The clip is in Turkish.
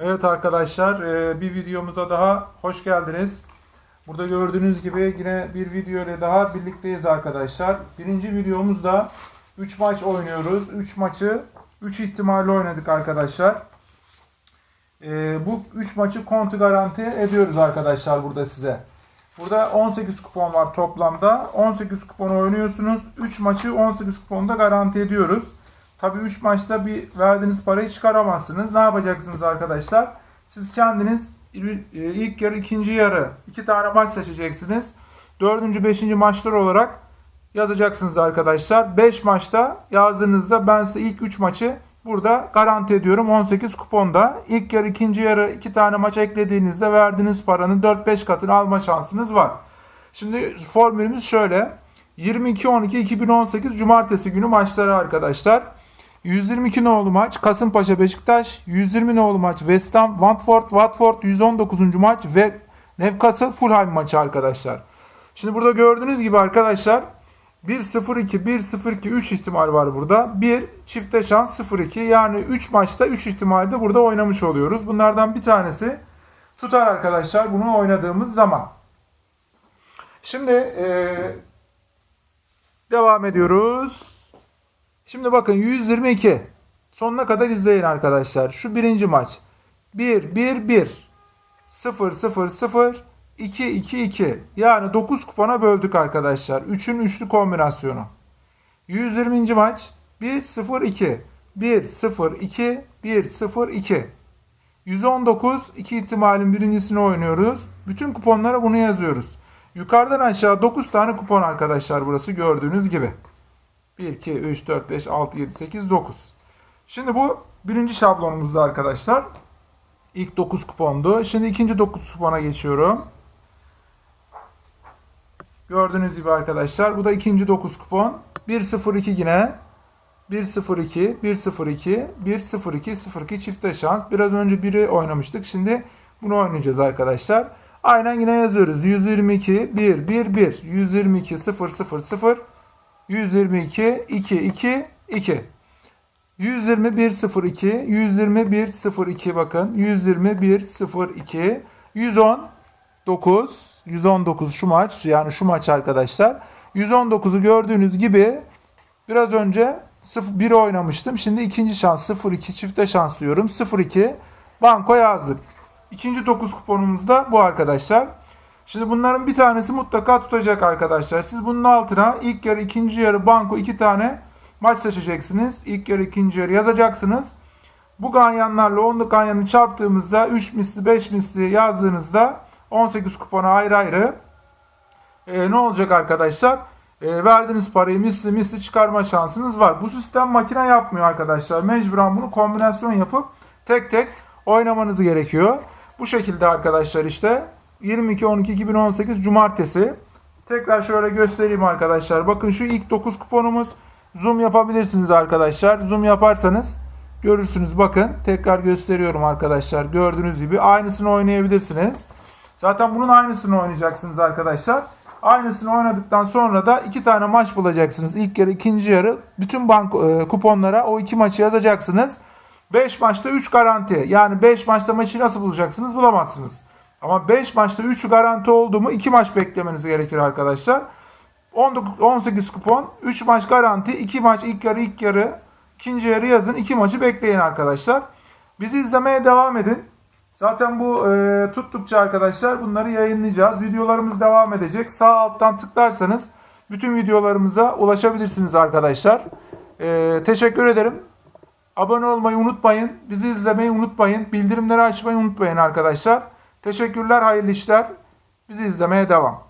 Evet arkadaşlar e, bir videomuza daha hoş geldiniz. Burada gördüğünüz gibi yine bir video ile daha birlikteyiz arkadaşlar. Birinci videomuzda 3 maç oynuyoruz. 3 maçı 3 ihtimalle oynadık arkadaşlar. E, bu 3 maçı kontu garanti ediyoruz arkadaşlar burada size. Burada 18 kupon var toplamda. 18 kupon oynuyorsunuz. 3 maçı 18 kuponda garanti ediyoruz. Tabii 3 maçta bir verdiğiniz parayı çıkaramazsınız. Ne yapacaksınız arkadaşlar? Siz kendiniz e, ilk yarı, ikinci yarı iki tane maç seçeceksiniz. Dördüncü, beşinci maçlar olarak yazacaksınız arkadaşlar. 5 maçta yazdığınızda ben size ilk 3 maçı burada garanti ediyorum 18 kuponda. İlk yarı, ikinci yarı iki tane maç eklediğinizde verdiğiniz paranın 4-5 katını alma şansınız var. Şimdi formülümüz şöyle. 22-12-2018 Cumartesi günü maçları arkadaşlar. 122 nolu maç Kasımpaşa Beşiktaş, 120 nolu maç West Ham Watford, Watford 119. maç ve Newcastle Fulham maçı arkadaşlar. Şimdi burada gördüğünüz gibi arkadaşlar 1-0-2, 1-0-2, 3 ihtimal var burada. 1 çifte şans 0-2 yani 3 maçta 3 ihtimalde burada oynamış oluyoruz. Bunlardan bir tanesi tutar arkadaşlar bunu oynadığımız zaman. Şimdi eee, devam ediyoruz. Şimdi bakın 122. Sonuna kadar izleyin arkadaşlar. Şu birinci maç. 1 1 1 0 0 0 2 2 2. Yani 9 kupona böldük arkadaşlar. 3'ün üçlü kombinasyonu. 120. maç 1 0 2 1 0 2 1 0 2. 119 iki ihtimalin birincisini oynuyoruz. Bütün kuponlara bunu yazıyoruz. Yukarıdan aşağı 9 tane kupon arkadaşlar burası gördüğünüz gibi. 1, 2, 3, 4, 5, 6, 7, 8, 9. Şimdi bu birinci şablonumuzda arkadaşlar. İlk 9 kupondu. Şimdi ikinci 9 kupona geçiyorum. Gördüğünüz gibi arkadaşlar. Bu da ikinci 9 kupon. 1-0-2 yine. 1-0-2, 1-0-2, 1-0-2, 0-2 çifte şans. Biraz önce biri oynamıştık. Şimdi bunu oynayacağız arkadaşlar. Aynen yine yazıyoruz. 122, 1, 1, 1. 122, 0, 0, 0. 122 2 2 2 121 02 121 02 bakın 121 02 110 9 119 şu maç yani şu maç arkadaşlar 119'u gördüğünüz gibi biraz önce 0 1 oynamıştım. Şimdi ikinci şans 02 çifte şans diyorum. 02 banko yazdık. İkinci 9 kuponumuz da bu arkadaşlar. Şimdi bunların bir tanesi mutlaka tutacak arkadaşlar. Siz bunun altına ilk yarı, ikinci yarı, banko iki tane maç seçeceksiniz. İlk yarı, ikinci yarı yazacaksınız. Bu ganyanlarla onluk ganyanı çarptığımızda 3 misli, 5 misli yazdığınızda 18 kupona ayrı ayrı e, ne olacak arkadaşlar? E, verdiğiniz parayı misli misli çıkarma şansınız var. Bu sistem makine yapmıyor arkadaşlar. Mecburen bunu kombinasyon yapıp tek tek oynamanız gerekiyor. Bu şekilde arkadaşlar işte 22-12-2018 Cumartesi. Tekrar şöyle göstereyim arkadaşlar. Bakın şu ilk 9 kuponumuz. Zoom yapabilirsiniz arkadaşlar. Zoom yaparsanız görürsünüz. Bakın tekrar gösteriyorum arkadaşlar. Gördüğünüz gibi aynısını oynayabilirsiniz. Zaten bunun aynısını oynayacaksınız arkadaşlar. Aynısını oynadıktan sonra da iki tane maç bulacaksınız. İlk yarı, ikinci yarı. Bütün bank e, kuponlara o iki maçı yazacaksınız. 5 maçta 3 garanti. Yani 5 maçta maçı nasıl bulacaksınız? Bulamazsınız. Ama 5 maçta 3'ü garanti oldu mu 2 maç beklemeniz gerekir arkadaşlar. 19, 18 kupon, 3 maç garanti, 2 maç ilk yarı ilk yarı, ikinci yarı yazın 2 maçı bekleyin arkadaşlar. Bizi izlemeye devam edin. Zaten bu e, tuttukça arkadaşlar bunları yayınlayacağız. Videolarımız devam edecek. Sağ alttan tıklarsanız bütün videolarımıza ulaşabilirsiniz arkadaşlar. E, teşekkür ederim. Abone olmayı unutmayın. Bizi izlemeyi unutmayın. Bildirimleri açmayı unutmayın arkadaşlar. Teşekkürler, hayırlı işler. Bizi izlemeye devam.